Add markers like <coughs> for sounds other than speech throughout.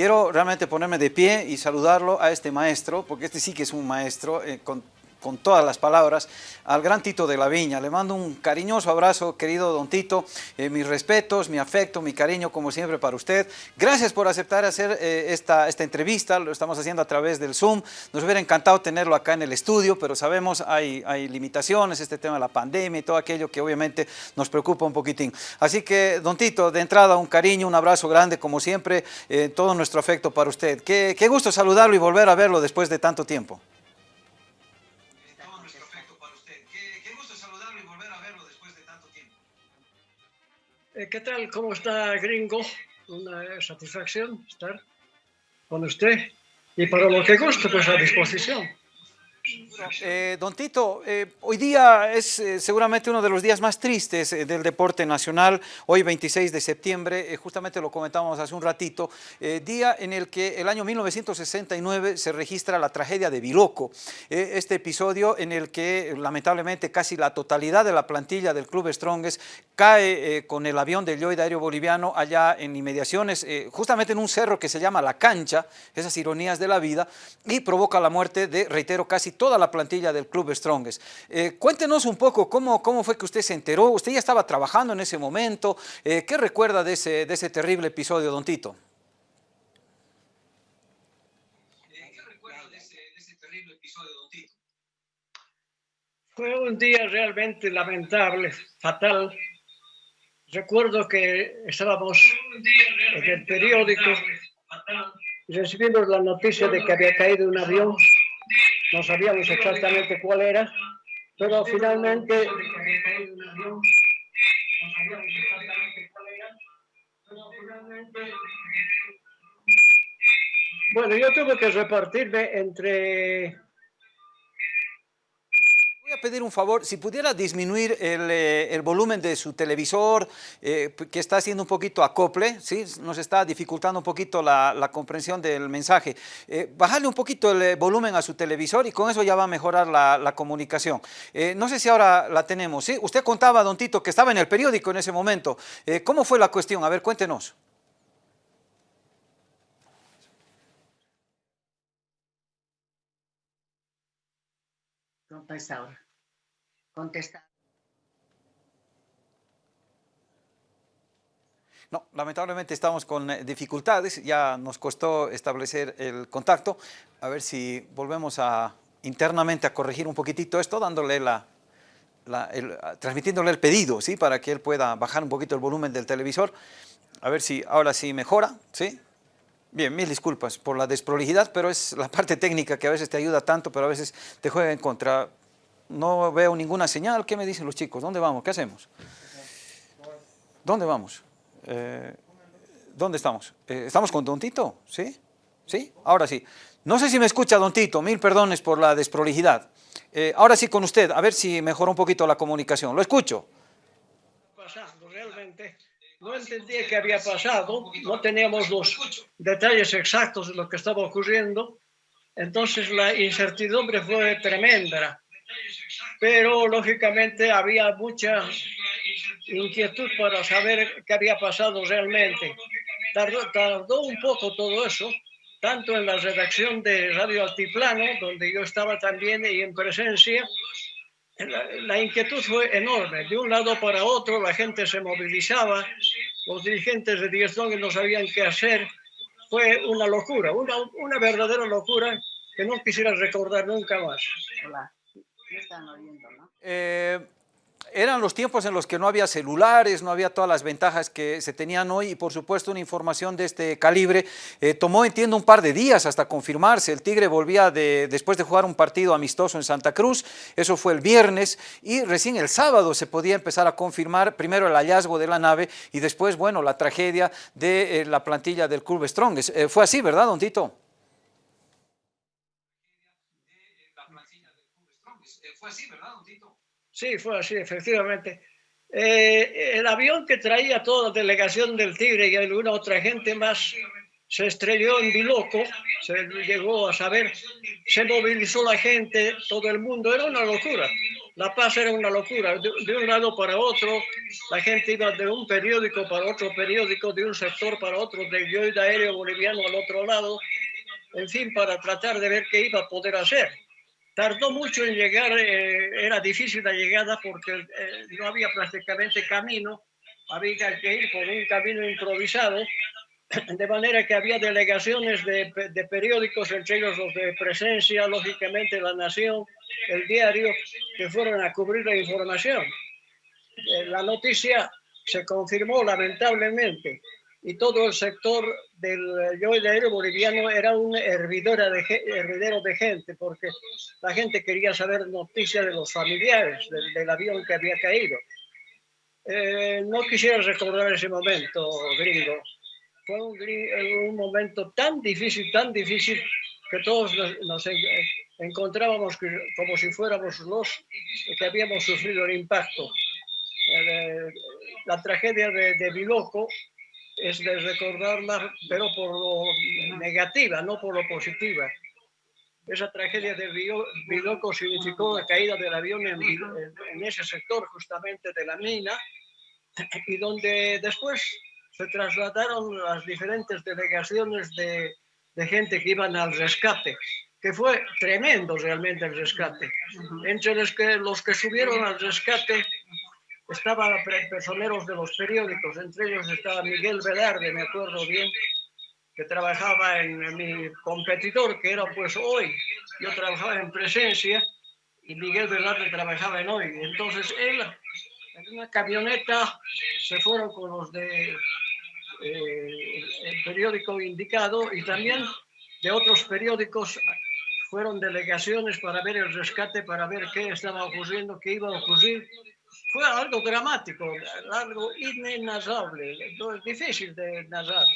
quiero realmente ponerme de pie y saludarlo a este maestro, porque este sí que es un maestro, eh, con con todas las palabras, al gran Tito de la Viña. Le mando un cariñoso abrazo, querido don Tito, eh, mis respetos, mi afecto, mi cariño, como siempre, para usted. Gracias por aceptar hacer eh, esta, esta entrevista, lo estamos haciendo a través del Zoom. Nos hubiera encantado tenerlo acá en el estudio, pero sabemos hay, hay limitaciones, este tema de la pandemia y todo aquello que obviamente nos preocupa un poquitín. Así que, don Tito, de entrada un cariño, un abrazo grande, como siempre, eh, todo nuestro afecto para usted. Qué, qué gusto saludarlo y volver a verlo después de tanto tiempo. ¿Qué tal? ¿Cómo está, gringo? Una satisfacción estar con usted. Y para lo que guste, pues a disposición. Eh, don Tito, eh, hoy día es eh, seguramente uno de los días más tristes del deporte nacional, hoy 26 de septiembre, justamente lo comentamos hace un ratito, día en el que el año 1969 se registra la tragedia de Biloco, este episodio en el que lamentablemente casi la totalidad de la plantilla del Club Strongest cae con el avión del Lloyd Aéreo Boliviano allá en inmediaciones, justamente en un cerro que se llama La Cancha, esas ironías de la vida, y provoca la muerte de, reitero, casi toda la plantilla del Club Strongest. Eh, cuéntenos un poco cómo, cómo fue que usted se enteró, usted ya estaba trabajando en ese momento, eh, ¿qué recuerda de ese, de ese terrible episodio, don Tito? Fue un día realmente lamentable, fatal. Recuerdo que estábamos en el periódico y recibimos la noticia de que había caído un avión no sabíamos exactamente cuál era, pero finalmente... Bueno, yo tuve que repartirme entre Voy a pedir un favor, si pudiera disminuir el, eh, volumen de su televisor, eh, que está haciendo un poquito acople, ¿sí? nos está dificultando un poquito la, comprensión del mensaje. Eh, bajarle un poquito el volumen a su televisor y con eso ya va a mejorar la, comunicación. no sé si ahora la tenemos, ¿sí? Usted contaba, don Tito, que estaba en el periódico en ese momento. ¿Cómo fue la cuestión? A ver, cuéntenos. Ahora. Contesta. No, lamentablemente estamos con eh, dificultades, ya nos costó establecer el contacto, a ver si volvemos a internamente a corregir un poquitito esto, dándole la, transmitiéndole el pedido, ¿sí? Para que él pueda bajar un poquito el volumen del televisor, a ver si ahora sí mejora, ¿sí? Bien, mil disculpas por la desprolijidad, pero es la parte técnica que a veces te ayuda tanto, pero a veces te juega en contra no veo ninguna señal. ¿Qué me dicen los chicos? ¿Dónde vamos? ¿Qué hacemos? ¿Dónde vamos? Eh, ¿Dónde estamos? Eh, ¿Estamos con Don Tito? ¿Sí? ¿Sí? Ahora sí. No sé si me escucha Don Tito, mil perdones por la desprolijidad. Eh, ahora sí con usted, a ver si mejora un poquito la comunicación. ¿Lo escucho? Pasando, realmente no entendía qué había pasado, no teníamos los detalles exactos de lo que estaba ocurriendo, entonces la incertidumbre fue tremenda pero lógicamente había mucha inquietud para saber qué había pasado realmente. Tardó, un poco todo eso, tanto en la redacción de Radio Altiplano, donde yo estaba también y en presencia, la, inquietud fue enorme. De un lado para otro la gente se movilizaba, los dirigentes de Dieston no sabían qué hacer. Fue una locura, una, una verdadera locura que no quisiera recordar nunca más. Hola. Eh, eran los tiempos en los que no había celulares, no había todas las ventajas que se tenían hoy y por supuesto una información de este calibre. Eh, tomó, entiendo, un par de días hasta confirmarse. El Tigre volvía de, después de jugar un partido amistoso en Santa Cruz, eso fue el viernes y recién el sábado se podía empezar a confirmar primero el hallazgo de la nave y después, bueno, la tragedia de eh, la plantilla del Club Strongest. fue así, ¿verdad, don Tito? Fue así, ¿verdad, don Tito? Sí, fue así, efectivamente. Eh, el avión que traía toda la delegación del Tigre y alguna otra gente más se estrelló en Biloco, se llegó a saber, se movilizó la gente, todo el mundo, era una locura. La Paz era una locura, de, de, un lado para otro, la gente iba de un periódico para otro periódico, de un sector para otro, del yoida aéreo boliviano al otro lado, en fin, para tratar de ver qué iba a poder hacer. Tardó mucho en llegar, eh, era difícil la llegada porque eh, no había prácticamente camino, había que ir por un camino improvisado, <clears throat> de manera que había delegaciones de, de, periódicos, entre ellos los de Presencia, lógicamente La Nación, El Diario, que fueron a cubrir la información. Eh, la noticia se confirmó lamentablemente y todo el sector del aéreo boliviano era un hervidero de, hervidero de gente, porque la gente quería saber noticias de los familiares del, del avión que había caído. Eh, no quisiera recordar ese momento, gringo. Fue un, un, momento tan difícil, tan difícil, que todos nos, nos encontrábamos como si fuéramos los que habíamos sufrido el impacto. Eh, la tragedia de, de Biloco es de recordarla, pero por lo negativa, no por lo positiva. Esa tragedia de Biloco significó la caída del avión en, en, ese sector justamente de la mina y donde después se trasladaron las diferentes delegaciones de, de gente que iban al rescate, que fue tremendo realmente el rescate. Entre los que, los que subieron al rescate estaban personeros de los periódicos, entre ellos estaba Miguel Velarde, me acuerdo bien, que trabajaba en, en mi competidor, que era pues hoy. Yo trabajaba en presencia y Miguel Velarde trabajaba en hoy. Entonces él, en una camioneta, se fueron con los de eh, el periódico indicado y también de otros periódicos fueron delegaciones para ver el rescate, para ver qué estaba ocurriendo, qué iba a ocurrir fue algo dramático, algo inenarrable, difícil de narrar.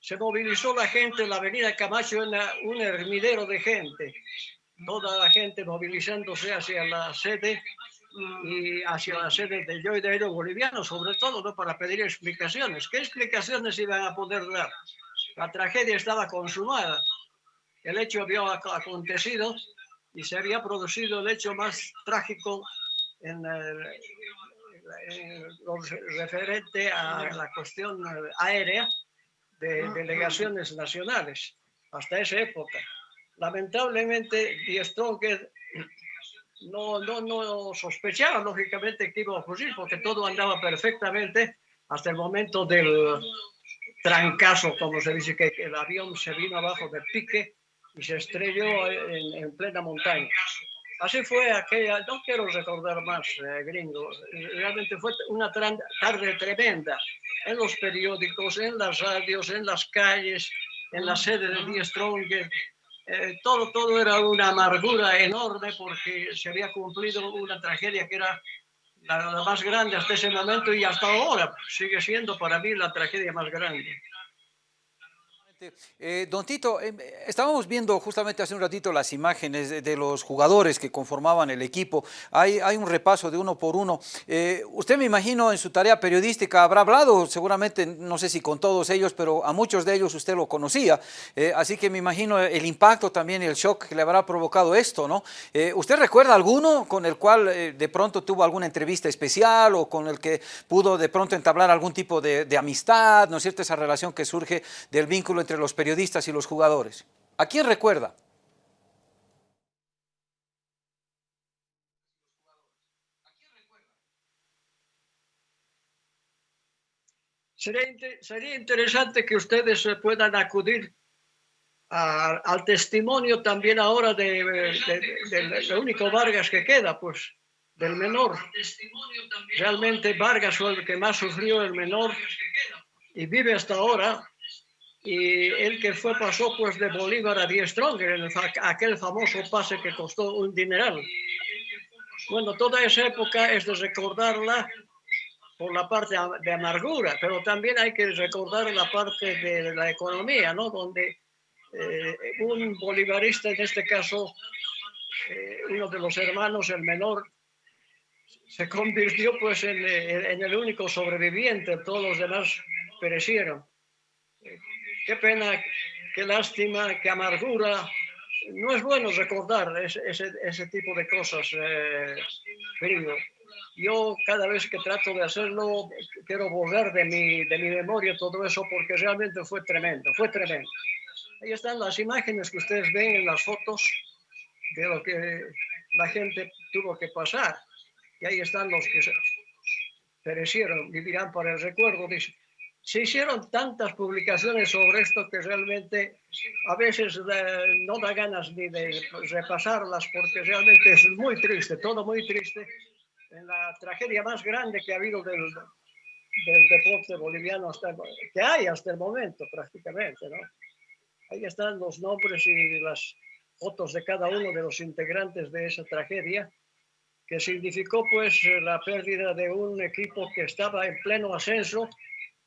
Se movilizó la gente en la avenida Camacho, era un hervidero de gente, toda la gente movilizándose hacia la sede y hacia la sede del Yo de Boliviano, sobre todo ¿no? para pedir explicaciones. ¿Qué explicaciones iban a poder dar? La tragedia estaba consumada, el hecho había acontecido y se había producido el hecho más trágico en el, eh, referente a la cuestión aérea de delegaciones nacionales hasta esa época. Lamentablemente, Die Stronger no, no, no sospechaba lógicamente que iba a ocurrir porque todo andaba perfectamente hasta el momento del trancazo, como se dice, que el avión se vino abajo del pique y se estrelló en, en plena montaña. Así fue aquella, no quiero recordar más, eh, gringo, realmente fue una tarde tremenda en los periódicos, en las radios, en las calles, en la sede de Die Stronger. Eh, todo, todo era una amargura enorme porque se había cumplido una tragedia que era la, la más grande hasta ese momento y hasta ahora sigue siendo para mí la tragedia más grande. Eh, don Tito, eh, estábamos viendo justamente hace un ratito las imágenes de, de los jugadores que conformaban el equipo. Hay, un repaso de uno por uno. Eh, usted me imagino en su tarea periodística habrá hablado seguramente, no sé si con todos ellos, pero a muchos de ellos usted lo conocía. Eh, así que me imagino el impacto también el shock que le habrá provocado esto, ¿no? ¿Usted recuerda alguno con el cual de pronto tuvo alguna entrevista especial o con el que pudo de pronto entablar algún tipo de, de amistad, ¿no es cierto? Esa relación que surge del vínculo entre entre los periodistas y los jugadores. ¿A quién recuerda? Sería, sería interesante que ustedes puedan acudir a, al testimonio también ahora de, del único Vargas que queda, pues, del menor. Realmente Vargas fue el que más sufrió, el menor, y vive hasta ahora y el que fue pasó pues de Bolívar a Die Stronger, en aquel famoso pase que costó un dineral. Bueno, toda esa época es de recordarla por la parte de amargura, pero también hay que recordar la parte de la economía, ¿no? Donde eh, un bolivarista, en este caso, eh, uno de los hermanos, el menor, se convirtió pues en, en el único sobreviviente, todos los demás perecieron. Qué pena, qué lástima, qué amargura no es bueno recordar ese, ese, ese tipo de cosas, eh, querido. Yo cada vez que trato de hacerlo, quiero borrar de mi, de mi memoria todo eso porque realmente fue tremendo, fue tremendo. Ahí están las imágenes que ustedes ven en las fotos de lo que la gente tuvo que pasar. Y ahí están los que perecieron, vivirán para el recuerdo. Dice. Se hicieron tantas publicaciones sobre esto que realmente a veces eh, no da ganas ni de repasarlas porque realmente es muy triste, todo muy triste. En la tragedia más grande que ha habido del, del deporte boliviano hasta que hay hasta el momento prácticamente, ¿no? Ahí están los nombres y las fotos de cada uno de los integrantes de esa tragedia, que significó pues la pérdida de un equipo que estaba en pleno ascenso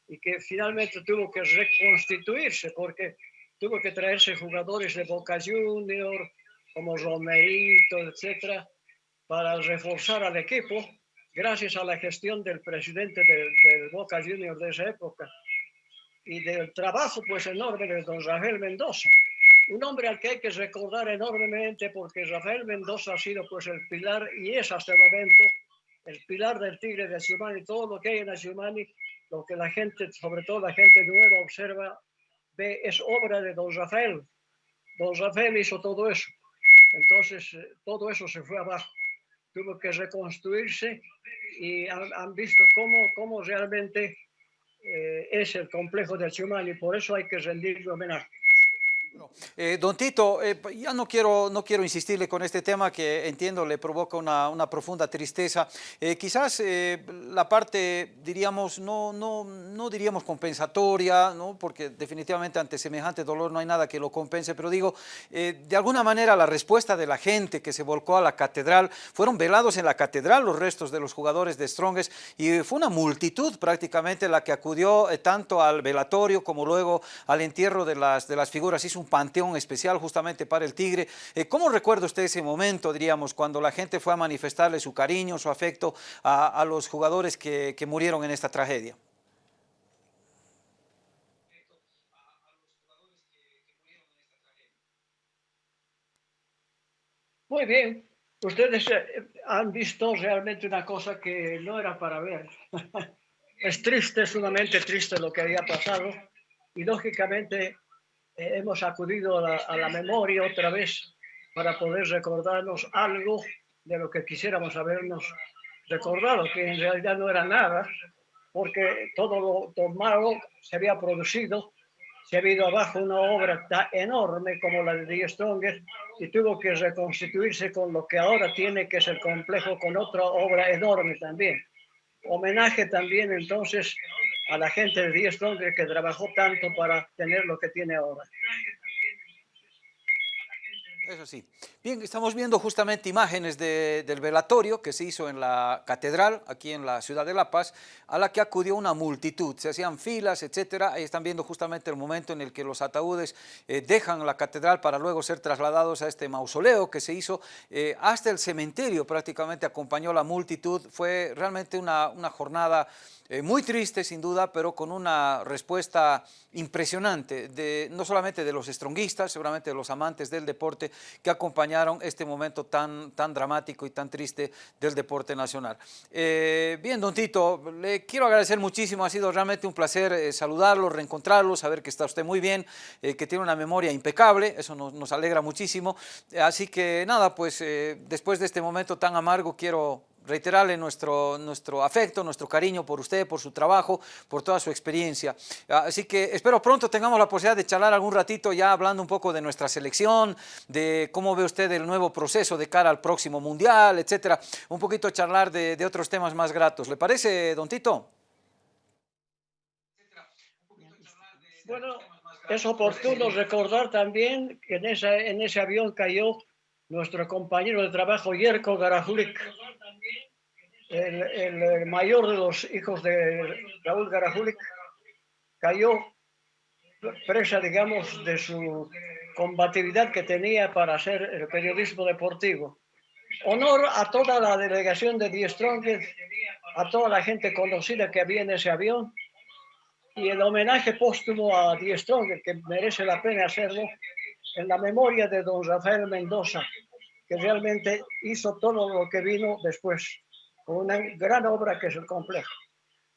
y que finalmente tuvo que reconstituirse porque tuvo que traerse jugadores de Boca Junior como Romerito, etcétera, para reforzar al equipo gracias a la gestión del presidente del, Boca Junior de esa época y del trabajo pues enorme de don Rafael Mendoza. Un hombre al que hay que recordar enormemente porque Rafael Mendoza ha sido pues el pilar y es hasta el momento el pilar del Tigre de Asiumani. Todo lo que hay en Asiumani, lo que la gente, sobre todo la gente nueva, observa, ve, es obra de don Rafael. Don Rafael hizo todo eso. Entonces, eh, todo eso se fue abajo. Tuvo que reconstruirse y han, visto cómo, cómo realmente eh, es el complejo de y Por eso hay que rendirle homenaje. Eh, don Tito, eh, ya no quiero, no quiero insistirle con este tema que entiendo le provoca una, una profunda tristeza. Eh, quizás la parte, diríamos, no, no, no diríamos compensatoria, ¿no? porque definitivamente ante semejante dolor no hay nada que lo compense, pero digo, de alguna manera la respuesta de la gente que se volcó a la catedral, fueron velados en la catedral los restos de los jugadores de Strongest y fue una multitud prácticamente la que acudió tanto al velatorio como luego al entierro de las, de las figuras. Hizo un panteón especial justamente para el Tigre. Eh, ¿Cómo recuerda usted ese momento, diríamos, cuando la gente fue a manifestarle su cariño, su afecto a, los jugadores que, murieron en esta tragedia? Muy bien. Ustedes eh, han visto realmente una cosa que no era para ver. <laughs> es triste, sumamente triste lo que había pasado y lógicamente hemos acudido a la, memoria otra vez para poder recordarnos algo de lo que quisiéramos habernos recordado, que en realidad no era nada, porque todo lo, malo se había producido, se había ido abajo una obra tan enorme como la de Die Stronger y tuvo que reconstituirse con lo que ahora tiene, que es el complejo, con otra obra enorme también. Homenaje también entonces a la gente de Die Stronger que trabajó tanto para tener lo que tiene ahora. Eso sí. Bien, estamos viendo justamente imágenes del velatorio que se hizo en la catedral, aquí en la ciudad de La Paz, a la que acudió una multitud, se hacían filas, etcétera. Ahí están viendo justamente el momento en el que los ataúdes eh, dejan la catedral para luego ser trasladados a este mausoleo que se hizo. Eh, hasta el cementerio prácticamente acompañó la multitud. Fue realmente una, una jornada eh, muy triste sin duda, pero con una respuesta impresionante, de, no solamente de los estronguistas, seguramente de los amantes del deporte que acompañaron este momento tan, tan dramático y tan triste del deporte nacional. Eh, bien, don Tito, le quiero agradecer muchísimo, ha sido realmente un placer eh, saludarlo, reencontrarlo, saber que está usted muy bien, que tiene una memoria impecable, eso nos alegra muchísimo. así que nada, pues después de este momento tan amargo quiero reiterarle nuestro, nuestro afecto, nuestro cariño por usted, por su trabajo, por toda su experiencia. Así que espero pronto tengamos la posibilidad de charlar algún ratito ya hablando un poco de nuestra selección, de cómo ve usted el nuevo proceso de cara al próximo Mundial, etcétera. Un poquito charlar de, otros temas más gratos. ¿Le parece, don Tito? Bueno, es oportuno recordar también que en, en ese avión cayó nuestro compañero de trabajo, Yerko Garajulik, el, mayor de los hijos de Raúl Garajulik, cayó presa, digamos, de su combatividad que tenía para hacer el periodismo deportivo. Honor a toda la delegación de Die Strongest, a toda la gente conocida que había en ese avión y el homenaje póstumo a Die Strongest, que merece la pena hacerlo, en la memoria de don Rafael Mendoza, que realmente hizo todo lo que vino después, una gran obra que es el complejo.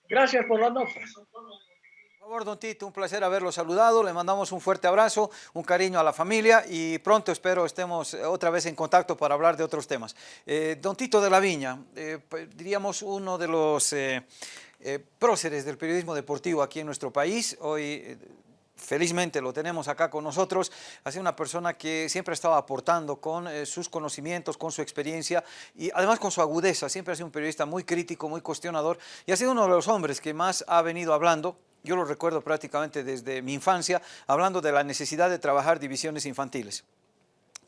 Gracias por la nota. Por favor, don Tito, un placer haberlo saludado. Le mandamos un fuerte abrazo, un cariño a la familia y pronto espero estemos otra vez en contacto para hablar de otros temas. Eh, don Tito de la Viña, eh, diríamos uno de los eh, eh, próceres del periodismo deportivo aquí en nuestro país. Hoy eh, felizmente lo tenemos acá con nosotros, ha sido una persona que siempre ha estado aportando con eh, sus conocimientos, con su experiencia y además con su agudeza, siempre ha sido un periodista muy crítico, muy cuestionador y ha sido uno de los hombres que más ha venido hablando. Yo lo recuerdo prácticamente desde mi infancia, hablando de la necesidad de trabajar divisiones infantiles.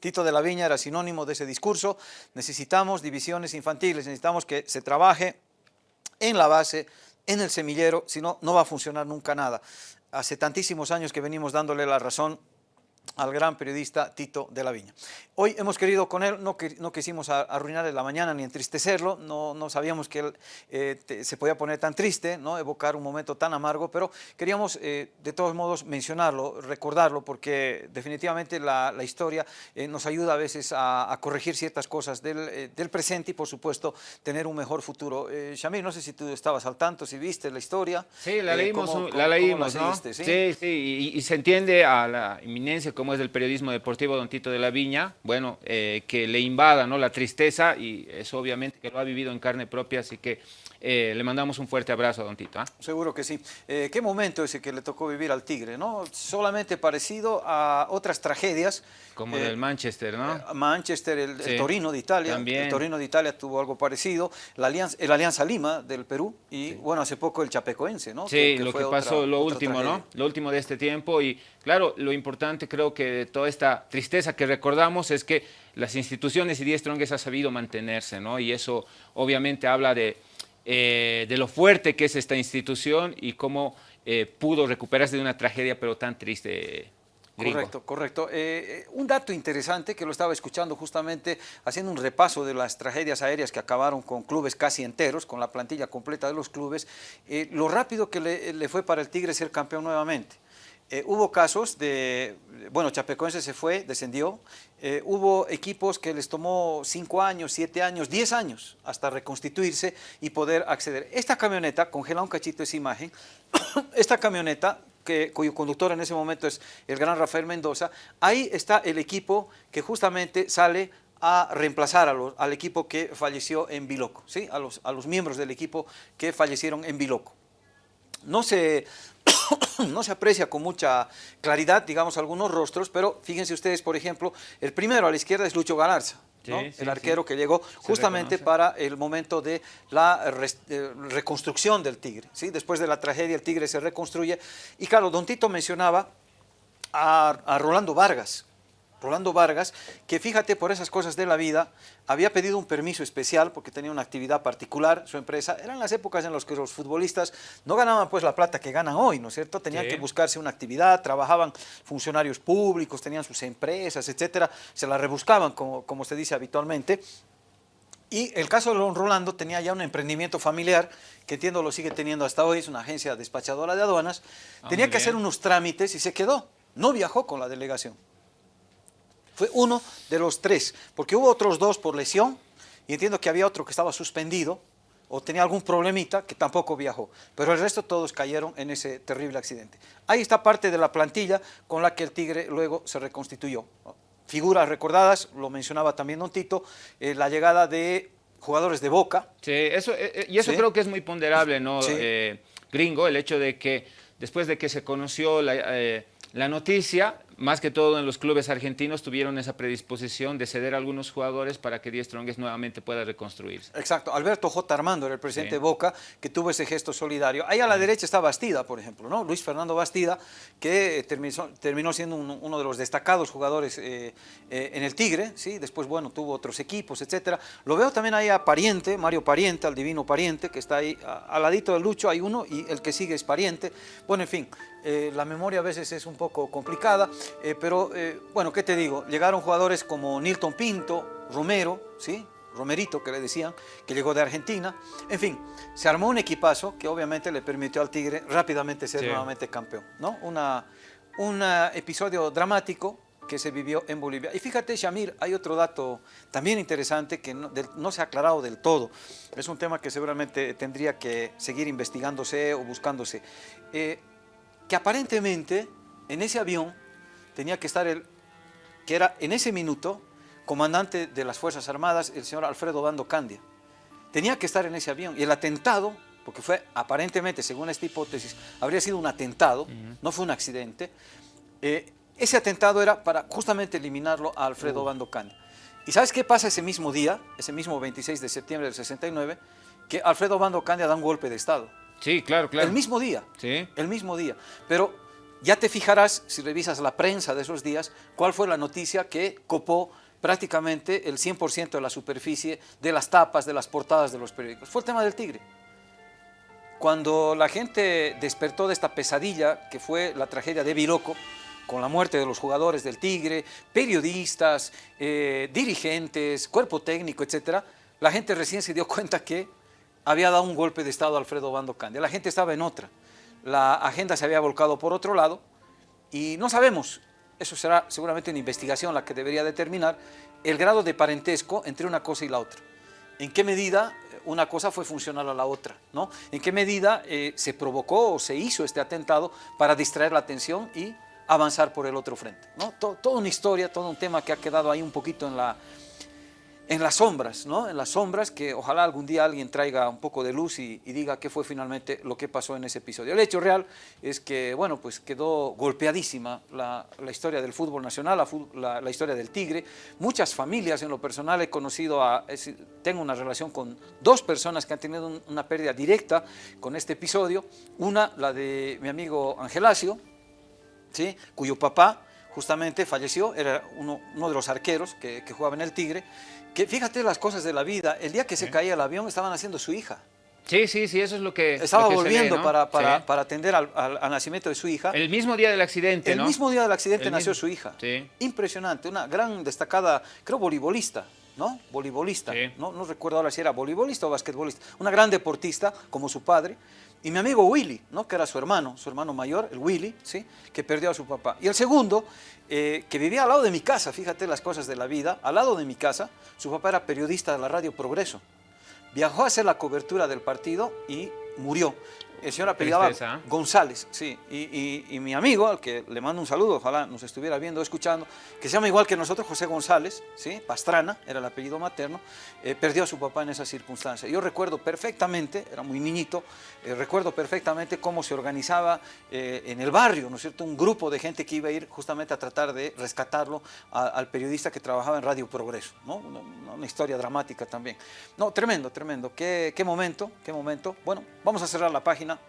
Tito de la Viña era sinónimo de ese discurso, necesitamos divisiones infantiles, necesitamos que se trabaje en la base, en el semillero, si no, no va a funcionar nunca nada hace tantísimos años que venimos dándole la razón al gran periodista Tito de la Viña. Hoy hemos querido con él, no, no quisimos arruinarle la mañana ni entristecerlo, no, no sabíamos que él eh, te, se podía poner tan triste, ¿no? evocar un momento tan amargo, pero queríamos eh, de todos modos mencionarlo, recordarlo, porque definitivamente la, la historia eh, nos ayuda a veces a, a corregir ciertas cosas del, eh, del, presente y por supuesto tener un mejor futuro. Eh, Shamil, no sé si tú estabas al tanto, si viste la historia. Sí, la leímos, ¿cómo, la leímos, la seguiste, ¿no? ¿sí? sí, sí, y, y se entiende a la inminencia como es del periodismo deportivo Don Tito de la Viña, bueno, eh, que le invada ¿no? la tristeza y eso obviamente que lo ha vivido en carne propia, así que eh, le mandamos un fuerte abrazo a Don Tito. ¿eh? Seguro que sí. Eh, ¿Qué momento ese que le tocó vivir al Tigre? ¿no? Solamente parecido a otras tragedias. Como del Manchester, ¿no? Manchester, el, sí. el, Torino de Italia. También. El Torino de Italia tuvo algo parecido. La Alianza, el Alianza Lima del Perú y, sí. bueno, hace poco el Chapecoense, ¿no? Sí, que, que lo que pasó, otra, lo último, ¿no? Lo último de este tiempo y, claro, lo importante creo que toda esta tristeza que recordamos es que las instituciones y Die Strongest ha sabido mantenerse, ¿no? Y eso obviamente habla de eh, de lo fuerte que es esta institución y cómo eh, pudo recuperarse de una tragedia pero tan triste. Gringo. Correcto, correcto. Eh, un dato interesante que lo estaba escuchando justamente haciendo un repaso de las tragedias aéreas que acabaron con clubes casi enteros, con la plantilla completa de los clubes, lo rápido que le fue para el Tigre ser campeón nuevamente. Eh, hubo casos de, bueno, Chapecoense se fue, descendió, eh, hubo equipos que les tomó 5 años, 7 años, 10 años hasta reconstituirse y poder acceder. Esta camioneta, congela un cachito esa imagen, <coughs> esta camioneta, que, cuyo conductor en ese momento es el gran Rafael Mendoza, ahí está el equipo que justamente sale a reemplazar al equipo que falleció en Biloco, ¿sí? a, los, a los miembros del equipo que fallecieron en Biloco. No se, <coughs> <clears throat> no se aprecia con mucha claridad, digamos, algunos rostros, pero fíjense ustedes, por ejemplo, el primero a la izquierda es Lucho Galarza, ¿no? sí, el arquero sí. que llegó justamente para el momento de la re, de reconstrucción del Tigre. ¿sí? Después de la tragedia, el Tigre se reconstruye. Y claro, Don Tito mencionaba a, a Rolando Vargas, Rolando Vargas, que fíjate por esas cosas de la vida, había pedido un permiso especial porque tenía una actividad particular, su empresa, eran las épocas en las que los futbolistas no ganaban pues la plata que ganan hoy, ¿no es cierto? Tenían sí. que buscarse una actividad, trabajaban funcionarios públicos, tenían sus empresas, etcétera, se la rebuscaban como, como se dice habitualmente, y el caso de Don Rolando tenía ya un emprendimiento familiar, que entiendo lo sigue teniendo hasta hoy, es una agencia despachadora de aduanas, ah, tenía que bien. hacer unos trámites y se quedó, no viajó con la delegación. Fue uno de los tres, porque hubo otros dos por lesión y entiendo que había otro que estaba suspendido o tenía algún problemita que tampoco viajó, pero el resto todos cayeron en ese terrible accidente. Ahí está parte de la plantilla con la que el Tigre luego se reconstituyó. Figuras recordadas, lo mencionaba también Don Tito, eh, la llegada de jugadores de Boca. Sí, eso, eh, y eso ¿sí? creo que es muy ponderable, ¿no? Sí. Eh, gringo, el hecho de que después de que se conoció la, eh, la noticia, más que todo en los clubes argentinos tuvieron esa predisposición de ceder a algunos jugadores para que Die Strongest nuevamente pueda reconstruirse. Exacto, Alberto J. Armando era el presidente sí. de Boca que tuvo ese gesto solidario. Ahí a la derecha está Bastida, por ejemplo, ¿no? Luis Fernando Bastida, que terminó, terminó siendo un, uno de los destacados jugadores eh, eh, en el Tigre, ¿sí? Después, bueno, tuvo otros equipos, etcétera. Lo veo también ahí a Pariente, Mario Pariente, al divino Pariente, que está ahí al ladito del Lucho, hay uno y el que sigue es Pariente. Bueno, en fin, eh, la memoria a veces es un poco complicada, eh, pero eh, bueno, ¿qué te digo? Llegaron jugadores como Nilton Pinto, Romero, ¿sí? Romerito que le decían, que llegó de Argentina. En fin, se armó un equipazo que obviamente le permitió al Tigre rápidamente ser sí. nuevamente campeón. ¿no? Un episodio dramático, que se vivió en Bolivia. Y fíjate, Shamir, hay otro dato también interesante que no, del- no se ha aclarado del todo. Es un tema que seguramente tendría que seguir investigándose o buscándose. Eh, que aparentemente en ese avión tenía que estar el, que era en ese minuto comandante de las Fuerzas Armadas, el señor Alfredo Bando Candia. Tenía que estar en ese avión. Y el atentado, porque fue aparentemente, según esta hipótesis, habría sido un atentado, no fue un accidente. eh, ese atentado era para justamente eliminarlo a Alfredo Bando Candia. ¿Y sabes qué pasa ese mismo día, ese mismo 26 de septiembre del 69? Que Alfredo Bando Candia da un golpe de Estado. Sí, claro, claro. El mismo día. Sí. El mismo día. Pero ya te fijarás, si revisas la prensa de esos días, cuál fue la noticia que copó prácticamente el 100% de la superficie de las tapas, de las portadas de los periódicos. Fue el tema del tigre. Cuando la gente despertó de esta pesadilla que fue la tragedia de Biloco, con la muerte de los jugadores del Tigre, periodistas, eh, dirigentes, cuerpo técnico, etcétera, la gente recién se dio cuenta que había dado un golpe de Estado a Alfredo Bando Candia. La gente estaba en otra. La agenda se había volcado por otro lado y no sabemos, eso será seguramente una investigación la que debería determinar, el grado de parentesco entre una cosa y la otra. ¿En qué medida una cosa fue funcional a la otra? ¿no? ¿En qué medida eh, se provocó o se hizo este atentado para distraer la atención y avanzar por el otro frente? ¿no? To- toda una historia, todo un tema que ha quedado ahí un poquito en la, en las sombras, ¿no? En las sombras que ojalá algún día alguien traiga un poco de luz y, diga qué fue finalmente lo que pasó en ese episodio. El hecho real es que, bueno, pues quedó golpeadísima la, historia del fútbol nacional, la, historia del Tigre. Muchas familias en lo personal he conocido, a, tengo una relación con dos personas que han tenido un- una pérdida directa con este episodio. Una, la de mi amigo Angelacio, ¿sí? cuyo papá justamente falleció, era uno, uno de los arqueros que, que jugaba en el Tigre, que fíjate las cosas de la vida, el día que se caía el avión estaban haciendo su hija, Sí, sí, sí, eso es lo que. estaba lo que volviendo ¿no? para, para, Sí. para atender al, al- al nacimiento de su hija. El mismo día del accidente, El ¿no? mismo día del accidente El nació mismo- su hija. Sí. Impresionante, una gran destacada, creo voleibolista, ¿no? Voleibolista. Sí. No, no recuerdo ahora si era voleibolista o basquetbolista. Una gran deportista, como su padre. Y mi amigo Willy, ¿no? Que era su hermano, su hermano mayor, el Willy, ¿sí? Que perdió a su papá. Y el segundo, eh, que vivía al lado de mi casa, fíjate las cosas de la vida, al lado de mi casa, su papá era periodista de la radio Progreso. Viajó a hacer la cobertura del partido y murió. El señor apellidaba Tristeza. González, sí. Y, y- y mi amigo, al que le mando un saludo, ojalá nos estuviera viendo escuchando, que se llama igual que nosotros, José González, ¿sí? Pastrana, era el apellido materno, eh, perdió a su papá en esa circunstancia. Yo recuerdo perfectamente, era muy niñito, eh, recuerdo perfectamente cómo se organizaba eh, en el barrio, ¿no es cierto? Un grupo de gente que iba a ir justamente a tratar de rescatarlo a- al periodista que trabajaba en Radio Progreso, ¿no? Una, una- una historia dramática también. No, tremendo, tremendo. Qué, qué momento, qué momento. Bueno, vamos a cerrar la página. Marina.